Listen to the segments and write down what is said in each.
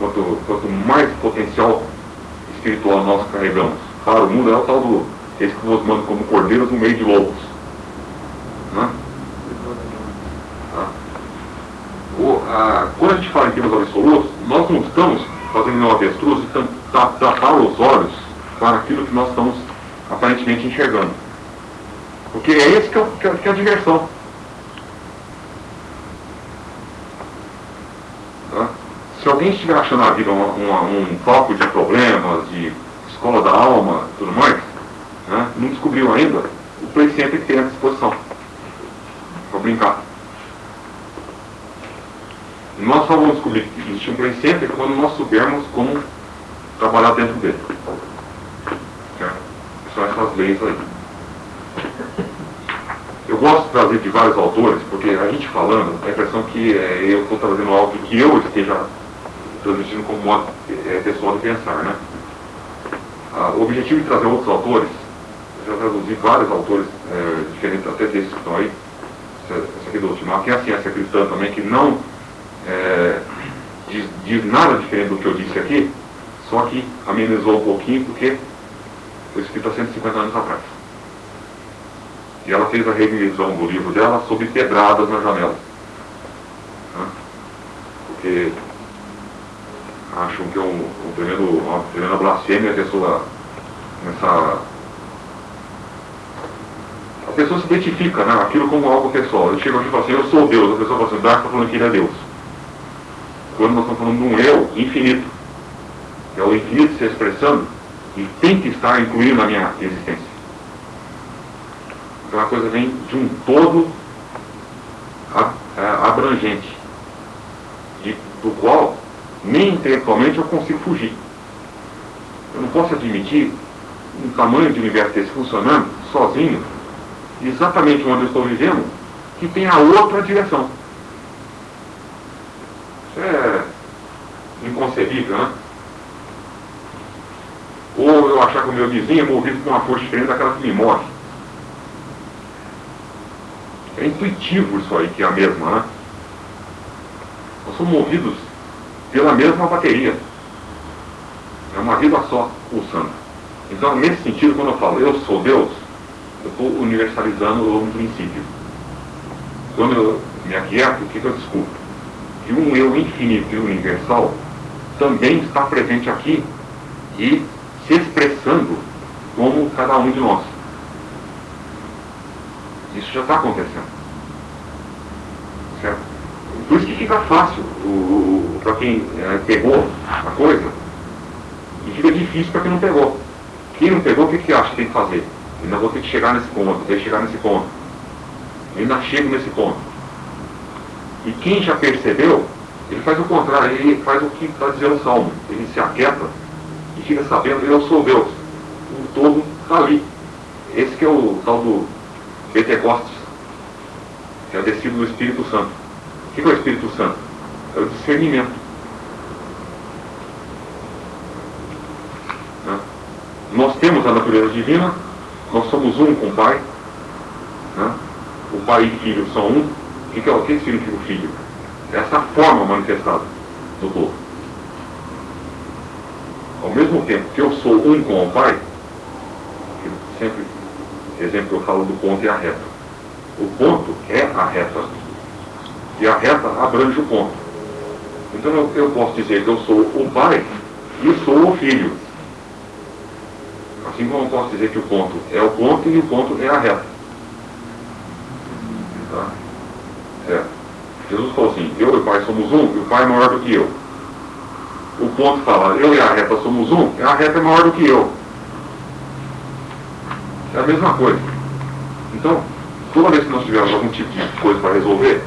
quanto, quanto mais potencial espiritual nós carregamos para o mundo, é o tal do, esse que nos manda como cordeiros no meio de lobos. Né? Tá? O, a, quando a gente fala em termos absolutos, nós não estamos fazendo um avestruz e tapar os olhos para aquilo que nós estamos aparentemente enxergando. Porque é que é, que é, que é a diversão. Tá? Se alguém estiver achando a vida uma, uma, um palco de problemas, de escola da alma tudo mais, né, não descobriu ainda o play center tem à disposição para brincar. Nós só vamos descobrir que existe um play center quando nós soubermos como trabalhar dentro dele. Certo? São essas leis aí. Eu gosto de trazer de vários autores, porque a gente falando, a impressão que é, eu estou trazendo algo que eu esteja transmitindo como modo é, pessoal de pensar, né? Ah, o objetivo de trazer outros autores, eu já traduzi vários autores é, diferentes, até desses que estão aí, essa aqui do Ultimar, que é a ciência cristã também, que não é, diz, diz, nada diferente do que eu disse aqui, só que amenizou um pouquinho, porque foi escrito há 150 anos atrás. E ela fez a revisão do livro dela sobre pedradas na janela. Né? Porque acham que é um, um tremendo, uma tremenda blasfêmia a pessoa nessa. A pessoa se identifica, né? Aquilo como algo pessoal. Eu chego aqui e falo assim, eu sou Deus, a pessoa fala assim, Dark está falando que ele é Deus. Quando nós estamos falando de um eu infinito, é o infinito se expressando e tem que estar incluído na minha existência. Então a coisa vem de um todo é, abrangente, de, do qual nem intelectualmente eu consigo fugir. Eu não posso admitir um tamanho de universo desse funcionando sozinho, exatamente onde eu estou vivendo, que tenha outra direção. Isso é inconcebível, né? Ou eu achar que o meu vizinho é movido por uma força diferente daquela que me move. É intuitivo isso aí, que é a mesma, né? Nós somos movidos pela mesma bateria. É uma vida só pulsando. Então, nesse sentido, quando eu falo eu sou Deus, eu estou universalizando um princípio. Quando eu me aquieto, o que, que eu descubro? Que um eu infinito e universal também está presente aqui e se expressando como cada um de nós. Isso já está acontecendo. Certo? Por isso que fica fácil para quem é, pegou a coisa e fica difícil para quem não pegou. Quem não pegou, o que, que acha que tem que fazer? Ainda vou ter que chegar nesse ponto, ter que chegar nesse ponto. Ainda chego nesse ponto. E quem já percebeu, ele faz o contrário, ele faz o que está dizendo o Salmo. Ele se aquieta e fica sabendo, eu sou Deus. O todo está ali. Esse que é o tal do Pentecostes, que é o descido do Espírito Santo. Que é o Espírito Santo? É o discernimento. Né? Nós temos a natureza divina, nós somos um com o Pai. Né? O Pai e o Filho são um. O que, é, o que significa o Filho? É essa forma manifestada do todo. Ao mesmo tempo que eu sou um com o Pai, sempre, exemplo eu falo do ponto e a reta. O ponto é a reta e a reta abrange o ponto. Então eu, eu posso dizer que eu sou o pai e sou o filho. Assim como eu posso dizer que o ponto é o ponto e o ponto é a reta. Tá? Certo? Jesus falou assim, eu e o pai somos um, e o pai é maior do que eu. O ponto fala, eu e a reta somos um, e a reta é maior do que eu. É a mesma coisa. Então, toda vez que nós tivermos algum tipo de coisa para resolver,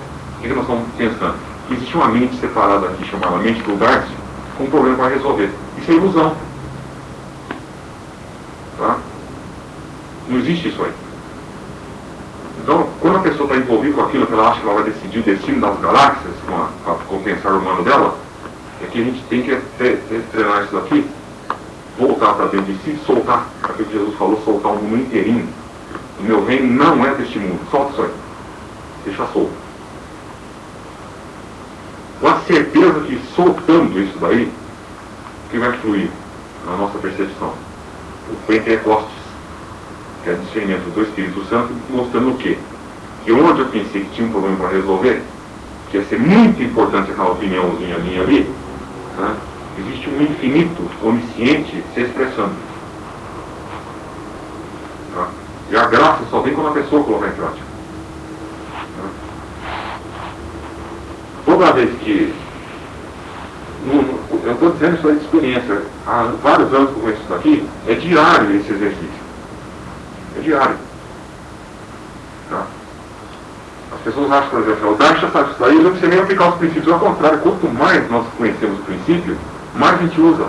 que nós estamos pensando? Existe uma mente separada aqui, chamada mente do Garcia, com um problema para resolver. Isso é ilusão. Tá? Não existe isso aí. Então, quando a pessoa está envolvida com aquilo que ela acha que ela vai decidir o destino das galáxias, com, a, com o pensar humano dela, é que a gente tem que treinar isso daqui, voltar para dentro de si, soltar, aquilo que Jesus falou, soltar o mundo inteirinho. O meu reino não é deste mundo. Solta isso aí. Deixa solto com a certeza que soltando isso daí, que vai fluir na nossa percepção? O Pentecostes, que é o discernimento do Espírito Santo, mostrando o quê? Que onde eu pensei que tinha um problema para resolver, que ia ser muito importante aquela opiniãozinha minha ali, né? existe um infinito onisciente se expressando. Tá? E a graça só vem quando a pessoa colocar em prática. Toda vez que. Eu estou dizendo isso aí de experiência. Há vários anos que eu conheço isso daqui, é diário esse exercício. É diário. Tá? As pessoas acham, por exemplo, o Darcha sabe isso daí, não precisa nem aplicar os princípios. Ao contrário, quanto mais nós conhecemos o princípio, mais a gente usa.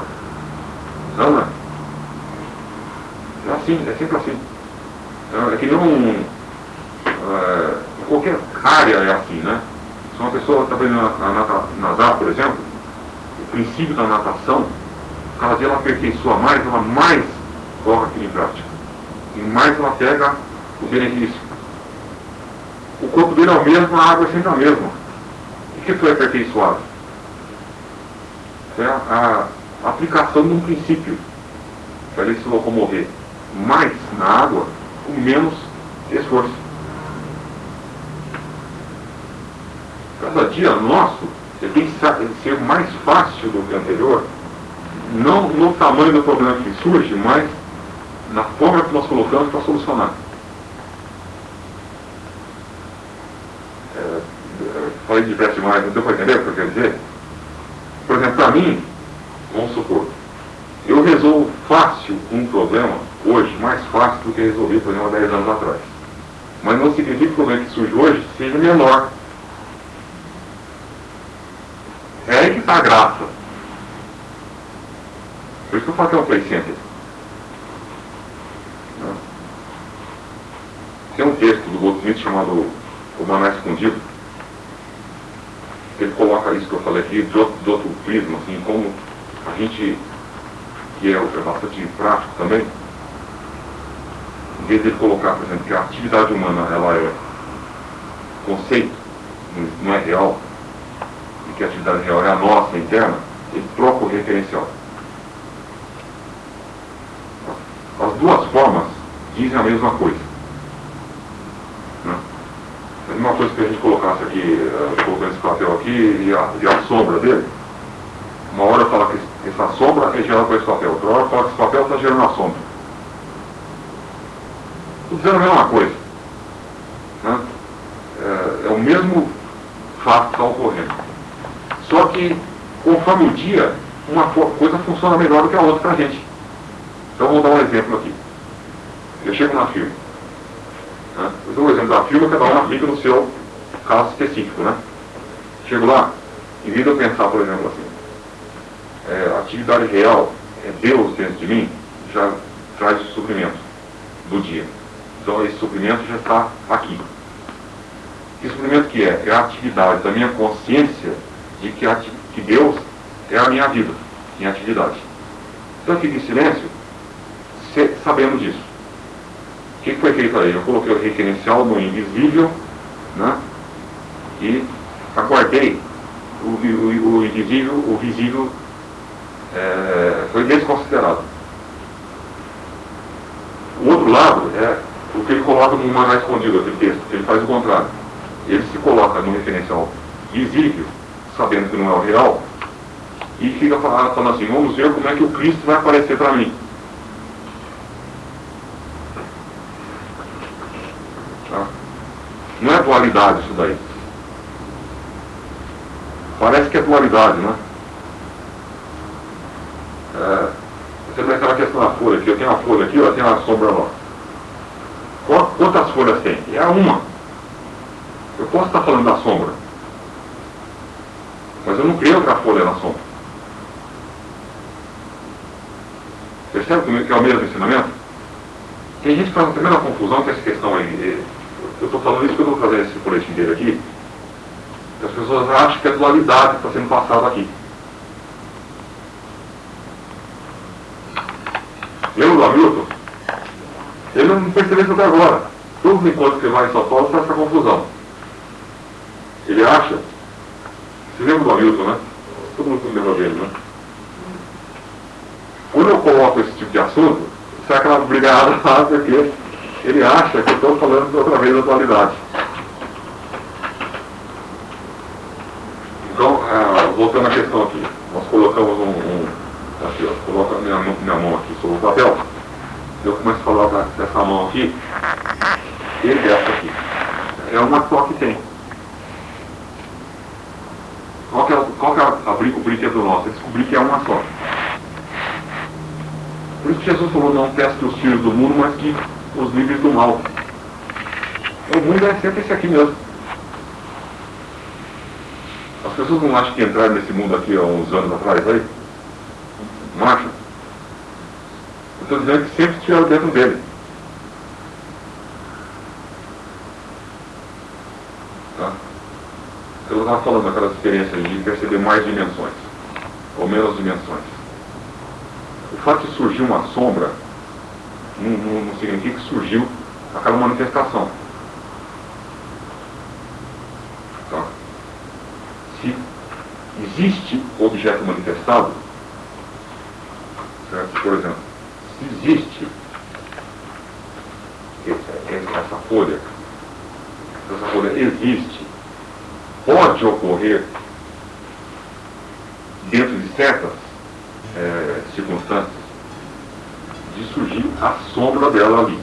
Não, não é? É assim, é sempre assim. É, é que não. É, qualquer área é assim, né? Se uma pessoa está aprendendo a, nadar, por exemplo, o princípio da natação, cada dia ela aperfeiçoa mais, ela mais coloca aquilo em prática. E mais ela pega o benefício. O corpo dele é o mesmo, a água é sempre a mesma. O que foi aperfeiçoado? É a, a aplicação de um princípio para ele se locomover mais na água com menos esforço. Cada dia nosso tem que ser mais fácil do que o anterior, não no tamanho do problema que surge, mas na forma que nós colocamos para solucionar. É, falei de pressa demais, não deu para entender o que eu quero dizer? Por exemplo, para mim, vamos supor, eu resolvo fácil um problema hoje, mais fácil do que resolvi o problema 10 anos atrás. Mas não significa que o problema que surge hoje seja menor. É aí que está a graça. Por isso que eu falo que é um play center. Tem um texto do Goldsmith chamado O Maná Escondido, ele coloca isso que eu falei aqui de outro, outro prisma, assim, como a gente, que é, é bastante prático também, em vez de colocar, por exemplo, que a atividade humana ela é conceito, não é real, que a atividade real é a nossa interna, ele troca o referencial. As duas formas dizem a mesma coisa. Uma coisa que a gente colocasse aqui, uh, colocando esse papel aqui e a, e a sombra dele, uma hora fala que essa sombra é gerada por esse papel, outra hora fala que esse papel está gerando a sombra. Tudo dizendo a mesma coisa. Né? É, é o mesmo fato que está ocorrendo. Só que, conforme o dia, uma coisa funciona melhor do que a outra para a gente. Então, vou dar um exemplo aqui. Eu chego na firma. Né? Eu dou o exemplo da firma, cada um aplica no seu caso específico. Né? Chego lá, em vez de eu pensar, por exemplo, assim, é, atividade real é Deus dentro de mim, já traz o suprimento do dia. Então esse suprimento já está aqui. Que suprimento que é? É a atividade da minha consciência de que, que Deus é a minha vida, minha atividade. Então eu fico em silêncio, sabendo disso. O que foi feito aí? Eu coloquei o referencial no invisível né? e aguardei o, o, o invisível, o visível é, foi desconsiderado. O outro lado é o que ele coloca no maná escondido, aquele texto, ele faz o contrário. Ele se coloca no referencial visível, sabendo que não é o real, e fica falando assim, vamos ver como é que o Cristo vai aparecer para mim. Não é dualidade isso daí. Parece que é dualidade, né? É, você vê aquela questão da folha aqui, eu tenho uma folha aqui, eu tenho uma sombra lá. Quantas folhas tem? É uma. Eu posso estar falando da sombra. Mas eu não criei outra folha na sombra. Percebe que é o mesmo ensinamento? Tem gente que faz a primeira confusão com essa questão aí. Eu estou falando isso que eu estou fazendo esse boletim dele aqui. As pessoas acham que é dualidade que está sendo passada aqui. Lembra do Hamilton? Ele não percebeu isso até agora. Todos os encontros que ele vai em São Paulo faz essa confusão. Ele acha. Você lembra do Hamilton, né? Todo mundo lembra dele, né? quando eu coloco esse tipo de assunto, sai aquela brigada lá, porque ele acha que eu estou falando outra vez da atualidade. Então, ah, voltando à questão aqui, nós colocamos um, um aqui, ó, coloca minha, minha mão aqui sobre o papel, eu começo a falar dessa mão aqui, e dessa aqui. É uma só que tem. Qual que é, qual que é o brinquedo nosso? É descobrir que é uma só. Por isso que Jesus falou, não teste os filhos do mundo, mas que os livres do mal. O mundo é sempre esse aqui mesmo. As pessoas não acham que entraram nesse mundo aqui há uns anos atrás aí? Não acham? Eu estou dizendo que sempre estiveram dentro dele. Tá? Eu estava falando daquela experiência de perceber mais dimensões, ou menos dimensões. O fato de surgir uma sombra não significa que surgiu aquela manifestação. Tá? Se existe objeto manifestado, certo? por exemplo, se existe essa, essa folha, essa folha existe, pode ocorrer dentro de certas é, circunstâncias de surgir a sombra dela ali.